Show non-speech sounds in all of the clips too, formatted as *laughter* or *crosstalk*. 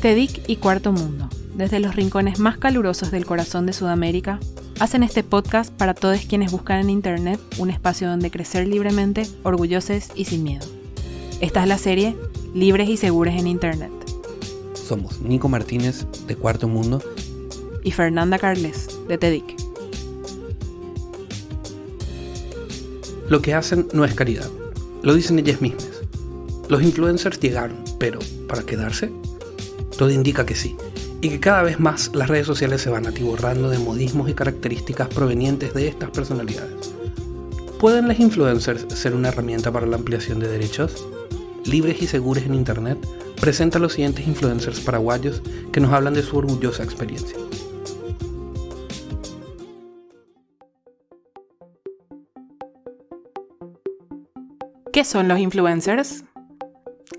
TEDIC y Cuarto Mundo, desde los rincones más calurosos del corazón de Sudamérica, hacen este podcast para todos quienes buscan en Internet un espacio donde crecer libremente, orgullosos y sin miedo. Esta es la serie Libres y Seguros en Internet. Somos Nico Martínez, de Cuarto Mundo, y Fernanda Carles, de TEDIC. Lo que hacen no es caridad, lo dicen ellas mismas. Los influencers llegaron, pero ¿para quedarse? Todo indica que sí, y que cada vez más las redes sociales se van atiborrando de modismos y características provenientes de estas personalidades. ¿Pueden las influencers ser una herramienta para la ampliación de derechos? Libres y seguros en Internet presenta a los siguientes influencers paraguayos que nos hablan de su orgullosa experiencia. ¿Qué son los influencers?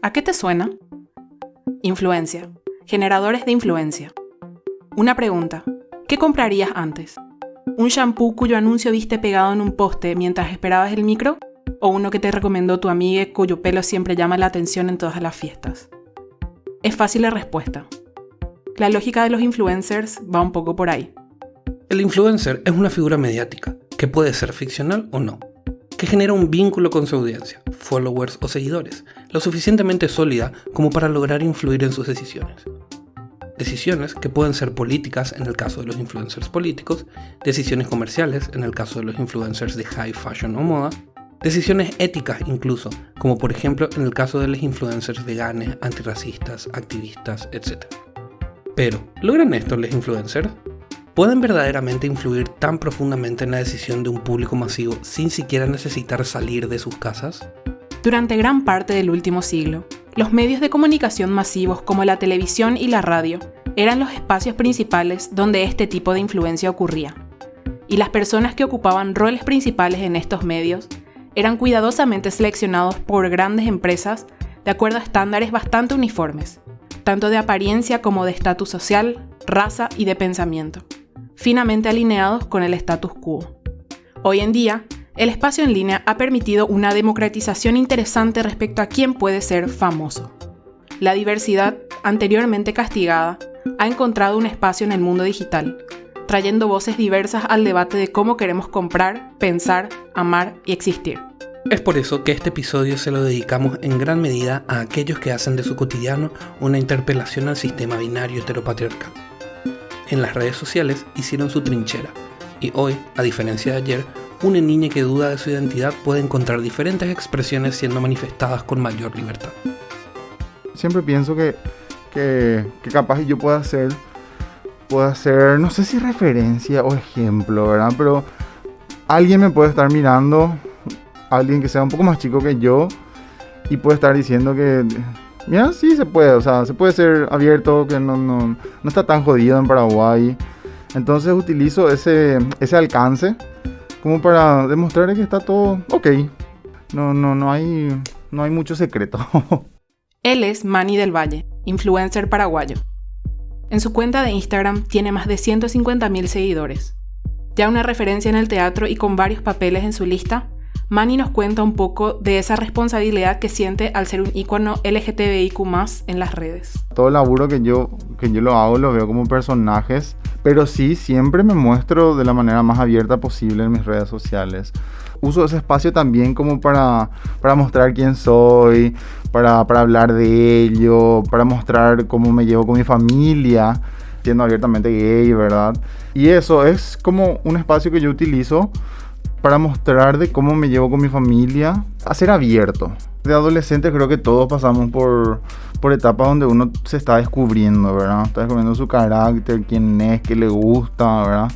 ¿A qué te suena? Influencia Generadores de influencia. Una pregunta. ¿Qué comprarías antes? ¿Un shampoo cuyo anuncio viste pegado en un poste mientras esperabas el micro? ¿O uno que te recomendó tu amiga cuyo pelo siempre llama la atención en todas las fiestas? Es fácil la respuesta. La lógica de los influencers va un poco por ahí. El influencer es una figura mediática, que puede ser ficcional o no, que genera un vínculo con su audiencia, followers o seguidores, lo suficientemente sólida como para lograr influir en sus decisiones. Decisiones que pueden ser políticas en el caso de los influencers políticos, decisiones comerciales en el caso de los influencers de high fashion o moda, decisiones éticas incluso, como por ejemplo en el caso de los influencers veganes, antirracistas, activistas, etc. Pero, ¿logran esto los influencers? ¿Pueden verdaderamente influir tan profundamente en la decisión de un público masivo sin siquiera necesitar salir de sus casas? Durante gran parte del último siglo, los medios de comunicación masivos como la televisión y la radio eran los espacios principales donde este tipo de influencia ocurría. Y las personas que ocupaban roles principales en estos medios eran cuidadosamente seleccionados por grandes empresas de acuerdo a estándares bastante uniformes, tanto de apariencia como de estatus social, raza y de pensamiento, finamente alineados con el status quo. Hoy en día, el espacio en línea ha permitido una democratización interesante respecto a quién puede ser famoso. La diversidad, anteriormente castigada, ha encontrado un espacio en el mundo digital, trayendo voces diversas al debate de cómo queremos comprar, pensar, amar y existir. Es por eso que este episodio se lo dedicamos en gran medida a aquellos que hacen de su cotidiano una interpelación al sistema binario heteropatriarcal. En las redes sociales hicieron su trinchera, y hoy, a diferencia de ayer, una niña que duda de su identidad puede encontrar diferentes expresiones siendo manifestadas con mayor libertad. Siempre pienso que, que, capaz yo pueda hacer, pueda hacer, no sé si referencia o ejemplo, ¿verdad? Pero alguien me puede estar mirando, alguien que sea un poco más chico que yo, y puede estar diciendo que, mira, sí se puede, o sea, se puede ser abierto, que no, no, no está tan jodido en Paraguay. Entonces utilizo ese, ese alcance como para demostrar que está todo ok. No, no, no hay, no hay mucho secreto. *laughs* Él es Manny del Valle, influencer paraguayo. En su cuenta de Instagram tiene más de 150.000 seguidores. Ya una referencia en el teatro y con varios papeles en su lista, Manny nos cuenta un poco de esa responsabilidad que siente al ser un icono LGTBIQ en las redes. Todo el laburo que yo, que yo lo hago lo veo como personajes, pero sí siempre me muestro de la manera más abierta posible en mis redes sociales. Uso ese espacio también como para, para mostrar quién soy, para, para hablar de ello, para mostrar cómo me llevo con mi familia, siendo abiertamente gay, ¿verdad? Y eso es como un espacio que yo utilizo para mostrar de cómo me llevo con mi familia, a ser abierto. De adolescente creo que todos pasamos por, por etapas donde uno se está descubriendo, ¿verdad? Está descubriendo su carácter, quién es, qué le gusta, ¿verdad?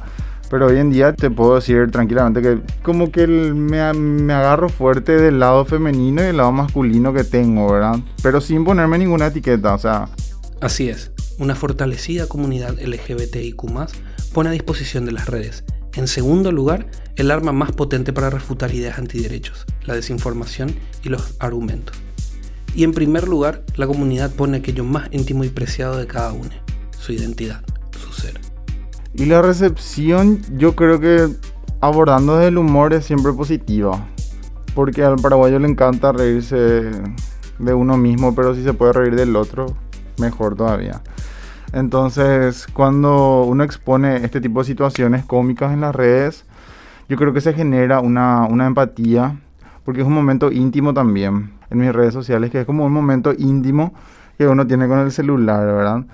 Pero hoy en día te puedo decir tranquilamente que como que me, me, agarro fuerte del lado femenino y del lado masculino que tengo, ¿verdad? Pero sin ponerme ninguna etiqueta, o sea... Así es, una fortalecida comunidad LGBTIQ pone a disposición de las redes en segundo lugar, el arma más potente para refutar ideas antiderechos, la desinformación y los argumentos. Y en primer lugar, la comunidad pone aquello más íntimo y preciado de cada uno, su identidad, su ser. Y la recepción, yo creo que abordando desde el humor es siempre positiva. Porque al paraguayo le encanta reírse de uno mismo, pero si se puede reír del otro, mejor todavía. Entonces, cuando uno expone este tipo de situaciones cómicas en las redes, yo creo que se genera una, una empatía, porque es un momento íntimo también en mis redes sociales, que es como un momento íntimo que uno tiene con el celular, ¿verdad?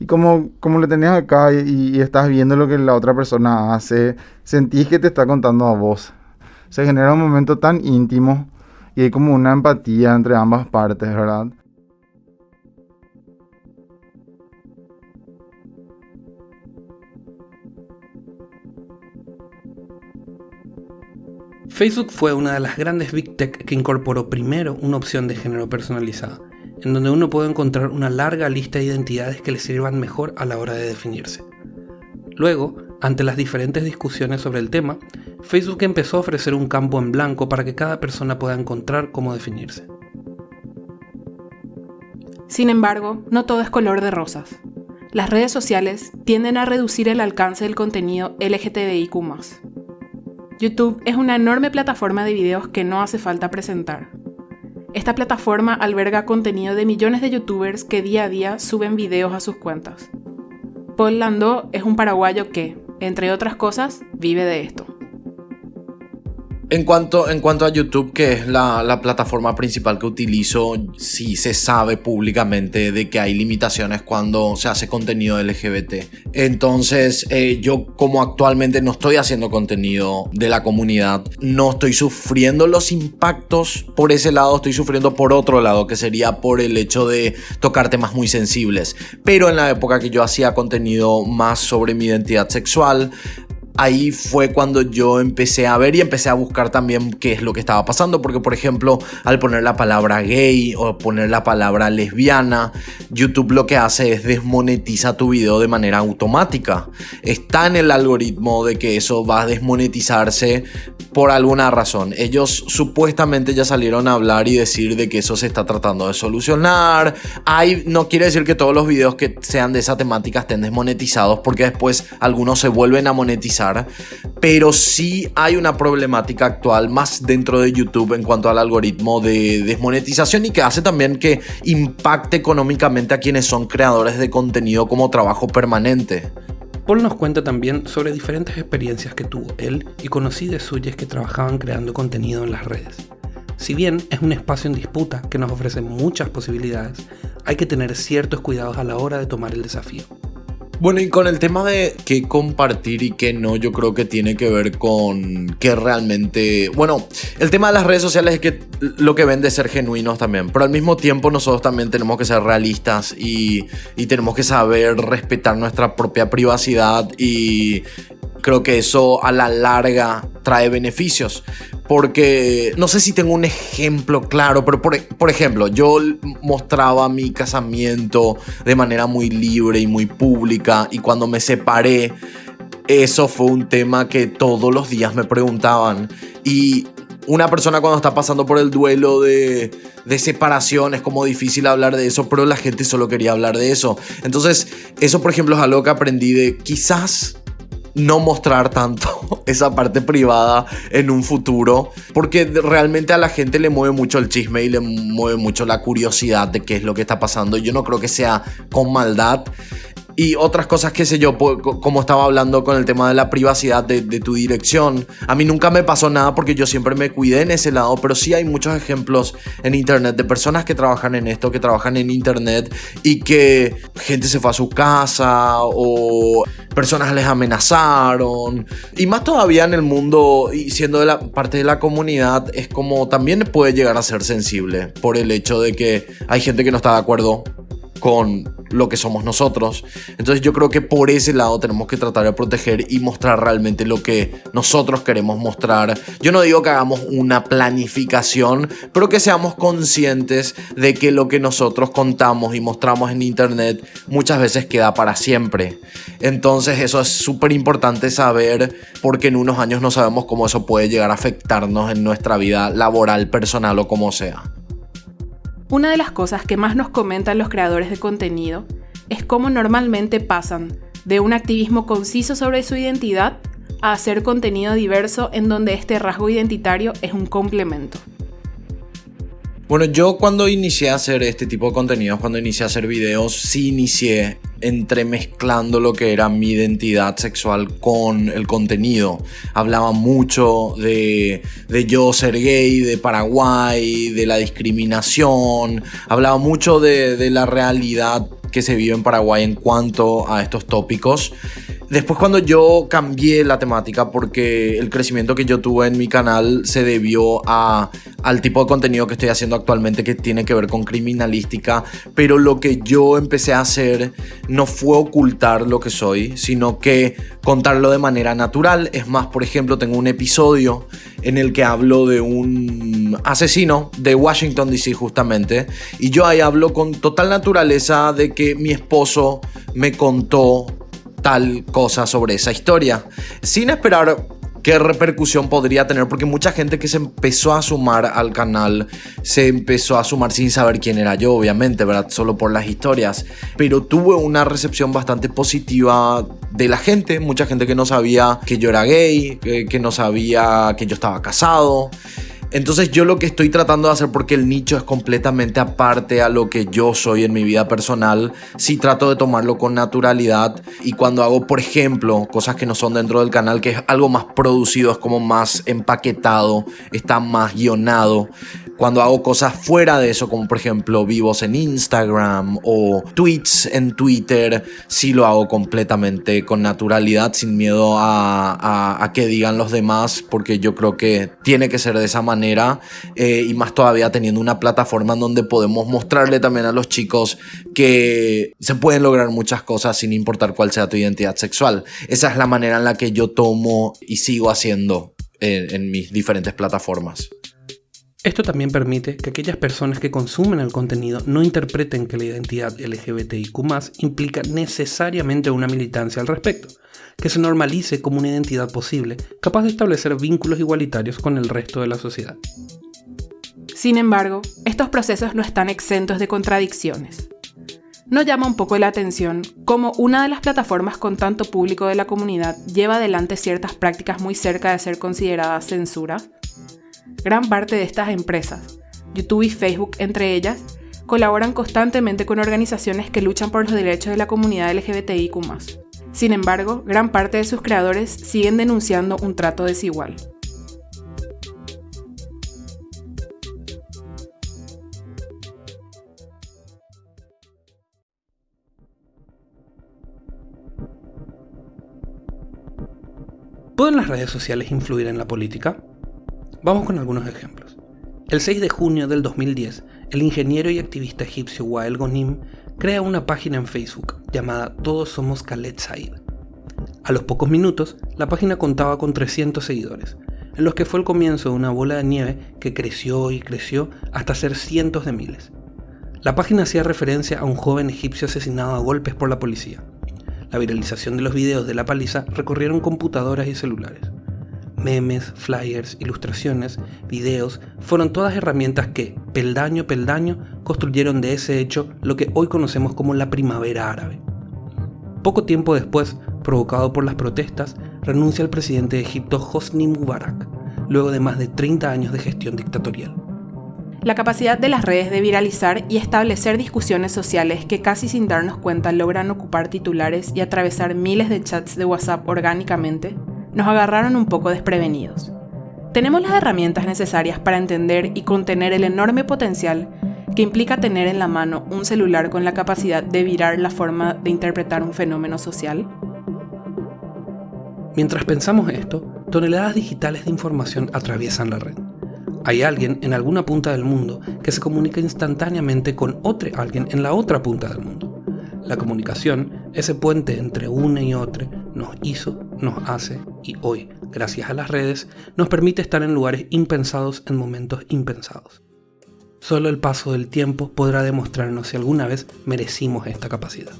Y como, como le tenés acá y, y, estás viendo lo que la otra persona hace, sentís que te está contando a vos. Se genera un momento tan íntimo y hay como una empatía entre ambas partes, ¿verdad? Facebook fue una de las grandes Big Tech que incorporó primero una opción de género personalizada, en donde uno puede encontrar una larga lista de identidades que le sirvan mejor a la hora de definirse. Luego, ante las diferentes discusiones sobre el tema, Facebook empezó a ofrecer un campo en blanco para que cada persona pueda encontrar cómo definirse. Sin embargo, no todo es color de rosas. Las redes sociales tienden a reducir el alcance del contenido LGTBIQ YouTube es una enorme plataforma de videos que no hace falta presentar. Esta plataforma alberga contenido de millones de youtubers que día a día suben videos a sus cuentas. Paul Landó es un paraguayo que, entre otras cosas, vive de esto. En cuanto, en cuanto a YouTube, que es la, la, plataforma principal que utilizo, sí se sabe públicamente de que hay limitaciones cuando se hace contenido LGBT. Entonces, eh, yo como actualmente no estoy haciendo contenido de la comunidad, no estoy sufriendo los impactos por ese lado, estoy sufriendo por otro lado, que sería por el hecho de tocar temas muy sensibles. Pero en la época que yo hacía contenido más sobre mi identidad sexual, ahí fue cuando yo empecé a ver y empecé a buscar también qué es lo que estaba pasando. Porque, por ejemplo, al poner la palabra gay o poner la palabra lesbiana, YouTube lo que hace es desmonetiza tu video de manera automática. Está en el algoritmo de que eso va a desmonetizarse por alguna razón. Ellos supuestamente ya salieron a hablar y decir de que eso se está tratando de solucionar. Hay, no quiere decir que todos los videos que sean de esa temática estén desmonetizados porque después algunos se vuelven a monetizar pero sí hay una problemática actual más dentro de YouTube en cuanto al algoritmo de desmonetización y que hace también que impacte económicamente a quienes son creadores de contenido como trabajo permanente. Paul nos cuenta también sobre diferentes experiencias que tuvo él y conocidos suyas que trabajaban creando contenido en las redes. Si bien es un espacio en disputa que nos ofrece muchas posibilidades, hay que tener ciertos cuidados a la hora de tomar el desafío. Bueno, y con el tema de qué compartir y qué no, yo creo que tiene que ver con que realmente. Bueno, el tema de las redes sociales es que lo que vende es ser genuinos también. Pero al mismo tiempo, nosotros también tenemos que ser realistas y, y tenemos que saber respetar nuestra propia privacidad. Y creo que eso a la larga trae beneficios. Porque no sé si tengo un ejemplo claro, pero por, por, ejemplo, yo mostraba mi casamiento de manera muy libre y muy pública y cuando me separé, eso fue un tema que todos los días me preguntaban y una persona cuando está pasando por el duelo de, de, separación es como difícil hablar de eso, pero la gente solo quería hablar de eso. Entonces, eso por ejemplo es algo que aprendí de quizás no mostrar tanto *laughs* esa parte privada en un futuro, porque realmente a la gente le mueve mucho el chisme y le mueve mucho la curiosidad de qué es lo que está pasando. Yo no creo que sea con maldad, y otras cosas, qué sé yo, como estaba hablando con el tema de la privacidad de, tu dirección. A mí nunca me pasó nada porque yo siempre me cuidé en ese lado, pero sí hay muchos ejemplos en internet de personas que trabajan en esto, que trabajan en internet y que gente se fue a su casa o personas les amenazaron. Y más todavía en el mundo y siendo de la parte de la comunidad es como también puede llegar a ser sensible por el hecho de que hay gente que no está de acuerdo con lo que somos nosotros. Entonces yo creo que por ese lado tenemos que tratar de proteger y mostrar realmente lo que nosotros queremos mostrar. Yo no digo que hagamos una planificación, pero que seamos conscientes de que lo que nosotros contamos y mostramos en internet muchas veces queda para siempre. Entonces eso es súper importante saber porque en unos años no sabemos cómo eso puede llegar a afectarnos en nuestra vida laboral, personal o como sea. Una de las cosas que más nos comentan los creadores de contenido es cómo normalmente pasan de un activismo conciso sobre su identidad a hacer contenido diverso en donde este rasgo identitario es un complemento. Bueno, yo cuando inicié a hacer este tipo de contenidos, cuando inicié a hacer videos, sí inicié entremezclando lo que era mi identidad sexual con el contenido. Hablaba mucho de, de yo ser gay, de Paraguay, de la discriminación. Hablaba mucho de, de la realidad que se vive en Paraguay en cuanto a estos tópicos. Después cuando yo cambié la temática porque el crecimiento que yo tuve en mi canal se debió a, al tipo de contenido que estoy haciendo actualmente que tiene que ver con criminalística, pero lo que yo empecé a hacer no fue ocultar lo que soy, sino que contarlo de manera natural. Es más, por ejemplo, tengo un episodio en el que hablo de un asesino de Washington DC justamente, y yo ahí hablo con total naturaleza de que mi esposo me contó tal cosa sobre esa historia, sin esperar qué repercusión podría tener, porque mucha gente que se empezó a sumar al canal se empezó a sumar sin saber quién era yo, obviamente, ¿verdad? Solo por las historias, pero tuve una recepción bastante positiva de la gente, mucha gente que no sabía que yo era gay, que, que no sabía que yo estaba casado. Entonces yo lo que estoy tratando de hacer, porque el nicho es completamente aparte a lo que yo soy en mi vida personal, sí trato de tomarlo con naturalidad. Y cuando hago, por ejemplo, cosas que no son dentro del canal, que es algo más producido, es como más empaquetado, está más guionado, cuando hago cosas fuera de eso, como por ejemplo vivos en Instagram o tweets en Twitter, sí lo hago completamente con naturalidad, sin miedo a, a, que digan los demás, porque yo creo que tiene que ser de esa manera eh, y más todavía teniendo una plataforma en donde podemos mostrarle también a los chicos que se pueden lograr muchas cosas sin importar cuál sea tu identidad sexual. Esa es la manera en la que yo tomo y sigo haciendo en mis diferentes plataformas. Esto también permite que aquellas personas que consumen el contenido no interpreten que la identidad LGBTIQ implica necesariamente una militancia al respecto, que se normalice como una identidad posible, capaz de establecer vínculos igualitarios con el resto de la sociedad. Sin embargo, estos procesos no están exentos de contradicciones. ¿No llama un poco la atención cómo una de las plataformas con tanto público de la comunidad lleva adelante ciertas prácticas muy cerca de ser consideradas censura? Gran parte de estas empresas, YouTube y Facebook entre ellas, colaboran constantemente con organizaciones que luchan por los derechos de la comunidad LGBTIQ. Sin embargo, gran parte de sus creadores siguen denunciando un trato desigual. ¿Pueden las redes sociales influir en la política? Vamos con algunos ejemplos. El 6 de junio del 2010, el ingeniero y activista egipcio Wael Gonim crea una página en Facebook llamada Todos somos Khaled Said. A los pocos minutos, la página contaba con 300 seguidores, en los que fue el comienzo de una bola de nieve que creció y creció hasta ser cientos de miles. La página hacía referencia a un joven egipcio asesinado a golpes por la policía. La viralización de los videos de la paliza recorrieron computadoras y celulares memes, flyers, ilustraciones, videos, fueron todas herramientas que, peldaño a peldaño, construyeron de ese hecho lo que hoy conocemos como la primavera árabe. Poco tiempo después, provocado por las protestas, renuncia el presidente de Egipto Hosni Mubarak, luego de más de 30 años de gestión dictatorial. La capacidad de las redes de viralizar y establecer discusiones sociales que casi sin darnos cuenta logran ocupar titulares y atravesar miles de chats de WhatsApp orgánicamente nos agarraron un poco desprevenidos. Tenemos las herramientas necesarias para entender y contener el enorme potencial que implica tener en la mano un celular con la capacidad de virar la forma de interpretar un fenómeno social. Mientras pensamos esto, toneladas digitales de información atraviesan la red. Hay alguien en alguna punta del mundo que se comunica instantáneamente con otro alguien en la otra punta del mundo. La comunicación, ese puente entre una y otra, nos hizo, nos hace y hoy, gracias a las redes, nos permite estar en lugares impensados en momentos impensados. Solo el paso del tiempo podrá demostrarnos si alguna vez merecimos esta capacidad.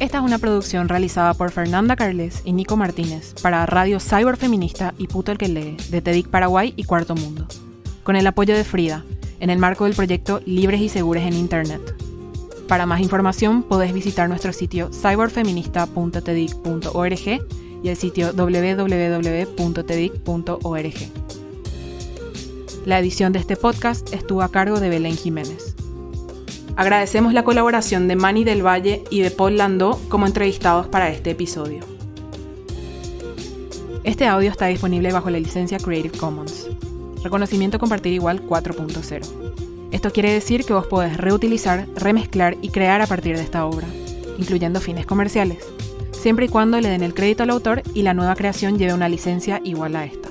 Esta es una producción realizada por Fernanda Carles y Nico Martínez para Radio Cyber Feminista y Puto el que lee de TEDIC Paraguay y Cuarto Mundo, con el apoyo de Frida, en el marco del proyecto Libres y Seguros en Internet. Para más información podés visitar nuestro sitio cyberfeminista.tedic.org y el sitio www.tedic.org. La edición de este podcast estuvo a cargo de Belén Jiménez. Agradecemos la colaboración de Manny del Valle y de Paul Landó como entrevistados para este episodio. Este audio está disponible bajo la licencia Creative Commons. Reconocimiento compartir igual 4.0. Esto quiere decir que vos podés reutilizar, remezclar y crear a partir de esta obra, incluyendo fines comerciales, siempre y cuando le den el crédito al autor y la nueva creación lleve una licencia igual a esta.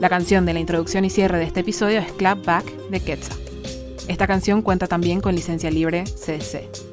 La canción de la introducción y cierre de este episodio es Clap Back de Quetzal. Esta canción cuenta también con licencia libre CC.